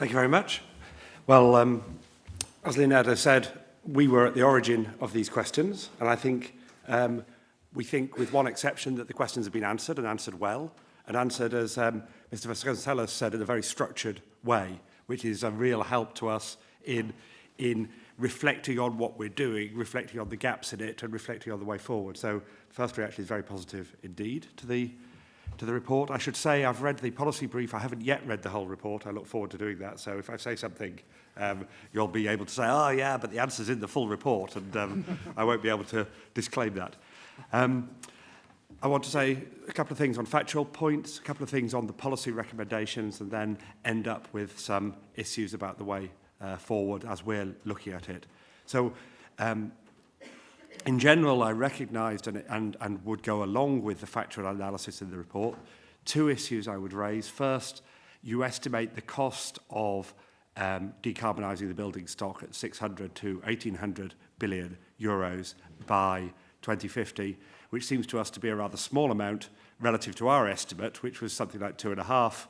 Thank you very much. Well, um, as Leonardo said, we were at the origin of these questions, and I think um, we think, with one exception, that the questions have been answered and answered well, and answered, as um, Mr. Vasconcelos said, in a very structured way, which is a real help to us in, in reflecting on what we're doing, reflecting on the gaps in it, and reflecting on the way forward. So, first reaction is very positive indeed to the to the report. I should say I've read the policy brief. I haven't yet read the whole report. I look forward to doing that. So if I say something, um, you'll be able to say, oh yeah, but the answer's in the full report. And um, I won't be able to disclaim that. Um, I want to say a couple of things on factual points, a couple of things on the policy recommendations, and then end up with some issues about the way uh, forward as we're looking at it. So um, In general, I recognised and, and, and would go along with the factual analysis in the report. Two issues I would raise. First, you estimate the cost of um, decarbonising the building stock at 600 to 1800 billion euros by 2050, which seems to us to be a rather small amount relative to our estimate, which was something like two and a half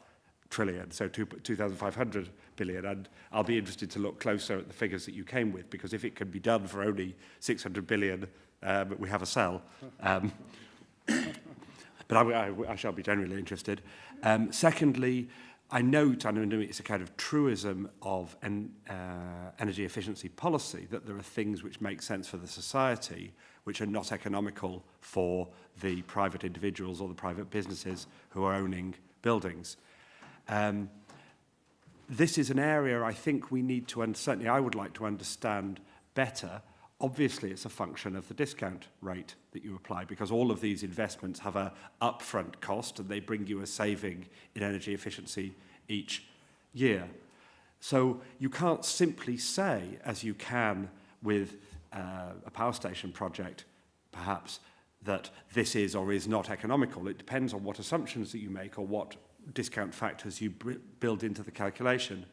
trillion, so 2,500 billion. And I'll be interested to look closer at the figures that you came with, because if it can be done for only 600 billion, um, we have a sell. Um, but I, I, I shall be generally interested. Um, secondly, I note, and it's a kind of truism of en, uh, energy efficiency policy, that there are things which make sense for the society, which are not economical for the private individuals or the private businesses who are owning buildings. Um, this is an area I think we need to, and certainly I would like to understand better. Obviously, it's a function of the discount rate that you apply because all of these investments have a upfront cost and they bring you a saving in energy efficiency each year. So you can't simply say, as you can with uh, a power station project, perhaps, that this is or is not economical. It depends on what assumptions that you make or what discount factors you build into the calculation.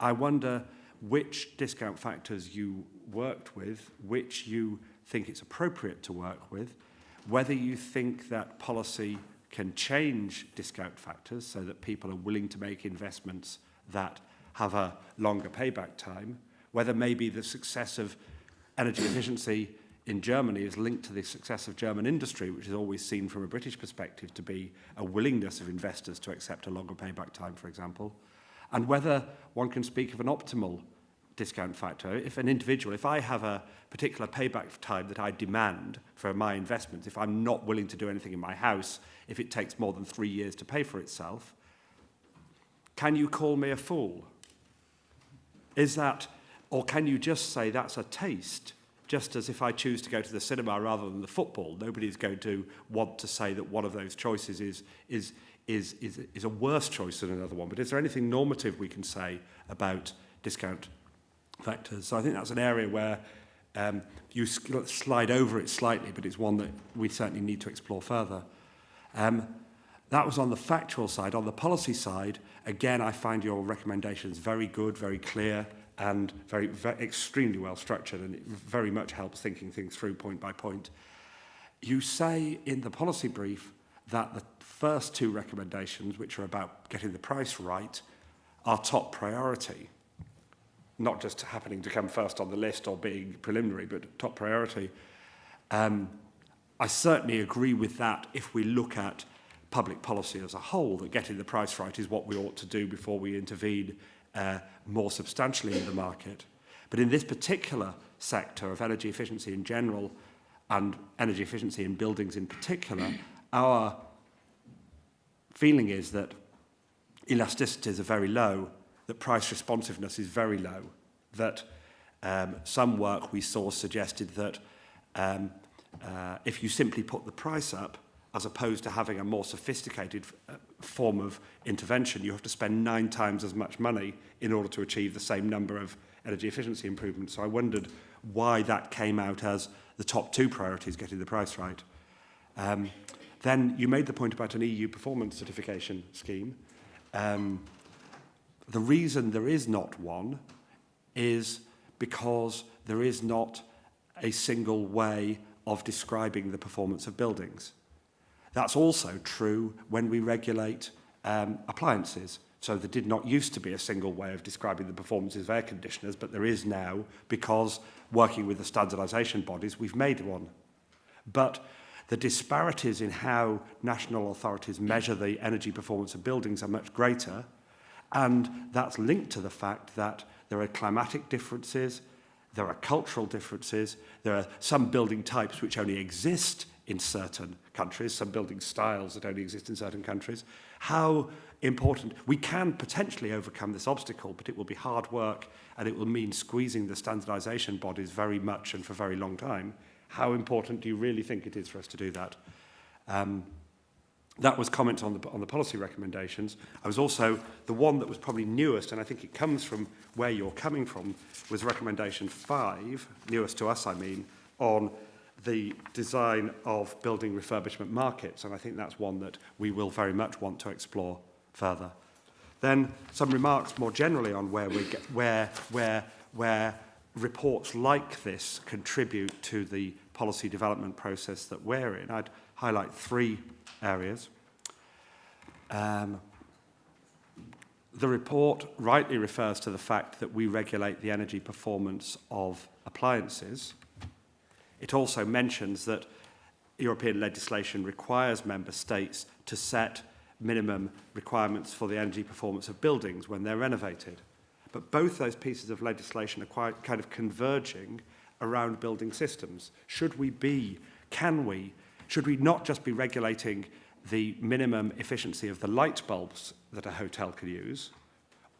I wonder which discount factors you worked with, which you think it's appropriate to work with, whether you think that policy can change discount factors so that people are willing to make investments that have a longer payback time, whether maybe the success of energy efficiency in Germany is linked to the success of German industry, which is always seen from a British perspective to be a willingness of investors to accept a longer payback time, for example, and whether one can speak of an optimal discount factor. If an individual, if I have a particular payback time that I demand for my investment, if I'm not willing to do anything in my house, if it takes more than three years to pay for itself, can you call me a fool? Is that, or can you just say that's a taste just as if I choose to go to the cinema rather than the football, nobody's going to want to say that one of those choices is, is, is, is, is a worse choice than another one. But is there anything normative we can say about discount factors? So I think that's an area where um, you slide over it slightly, but it's one that we certainly need to explore further. Um, that was on the factual side. On the policy side, again, I find your recommendations very good, very clear, and very, very extremely well structured and it very much helps thinking things through point by point. You say in the policy brief that the first two recommendations, which are about getting the price right, are top priority. Not just happening to come first on the list or being preliminary, but top priority. Um, I certainly agree with that if we look at public policy as a whole, that getting the price right is what we ought to do before we intervene uh, more substantially in the market. But in this particular sector of energy efficiency in general and energy efficiency in buildings in particular, our feeling is that elasticities are very low, that price responsiveness is very low, that um, some work we saw suggested that um, uh, if you simply put the price up, as opposed to having a more sophisticated uh, form of intervention, you have to spend nine times as much money in order to achieve the same number of energy efficiency improvements. So I wondered why that came out as the top two priorities, getting the price right. Um, then you made the point about an EU performance certification scheme. Um, the reason there is not one is because there is not a single way of describing the performance of buildings. That's also true when we regulate um, appliances. So there did not used to be a single way of describing the performances of air conditioners, but there is now because working with the standardisation bodies, we've made one. But the disparities in how national authorities measure the energy performance of buildings are much greater, and that's linked to the fact that there are climatic differences, there are cultural differences, there are some building types which only exist in certain countries, some building styles that only exist in certain countries. How important, we can potentially overcome this obstacle, but it will be hard work and it will mean squeezing the standardisation bodies very much and for a very long time. How important do you really think it is for us to do that? Um, that was comment on the, on the policy recommendations. I was also, the one that was probably newest, and I think it comes from where you're coming from, was recommendation five, newest to us I mean, on the design of building refurbishment markets, and I think that's one that we will very much want to explore further. Then some remarks more generally on where we get, where, where, where reports like this contribute to the policy development process that we're in. I'd highlight three areas. Um, the report rightly refers to the fact that we regulate the energy performance of appliances. It also mentions that European legislation requires member states to set minimum requirements for the energy performance of buildings when they're renovated. But both those pieces of legislation are quite kind of converging around building systems. Should we be, can we, should we not just be regulating the minimum efficiency of the light bulbs that a hotel can use,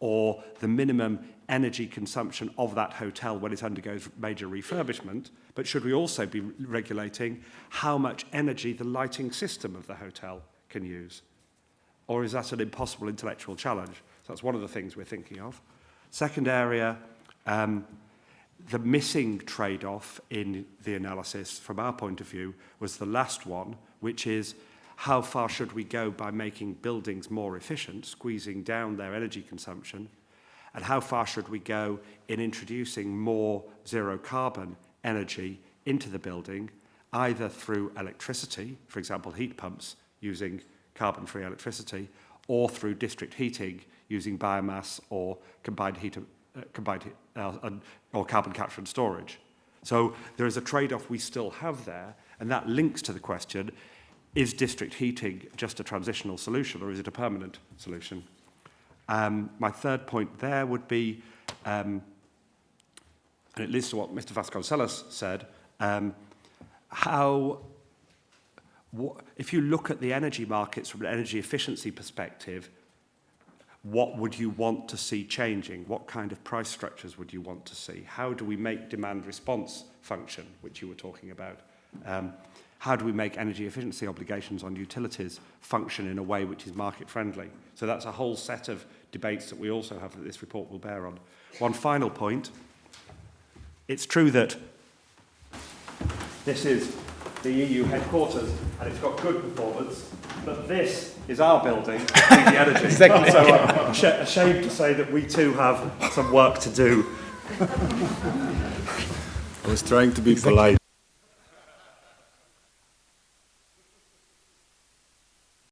or the minimum energy consumption of that hotel when it undergoes major refurbishment, but should we also be regulating how much energy the lighting system of the hotel can use? Or is that an impossible intellectual challenge? So that's one of the things we're thinking of. Second area, um, the missing trade-off in the analysis from our point of view was the last one, which is how far should we go by making buildings more efficient, squeezing down their energy consumption, and how far should we go in introducing more zero carbon energy into the building, either through electricity, for example, heat pumps using carbon-free electricity, or through district heating using biomass or combined heat, uh, combined, uh, or carbon capture and storage. So there is a trade-off we still have there, and that links to the question, is district heating just a transitional solution or is it a permanent solution? Um, my third point there would be, um, and it leads to what Mr Vasconcelos said, um, how, if you look at the energy markets from an energy efficiency perspective, what would you want to see changing? What kind of price structures would you want to see? How do we make demand response function, which you were talking about? Um, how do we make energy efficiency obligations on utilities function in a way which is market friendly? So that's a whole set of debates that we also have that this report will bear on. One final point. It's true that this is the EU headquarters and it's got good performance, but this is our building, the energy. exactly. So uh, I'm ashamed to say that we too have some work to do. I was trying to be exactly. polite.